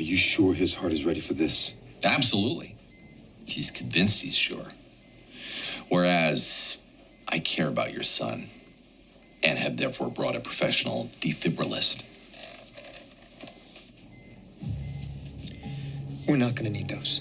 Are you sure his heart is ready for this? Absolutely. He's convinced he's sure. Whereas I care about your son and have therefore brought a professional defibrillist. We're not going to need those.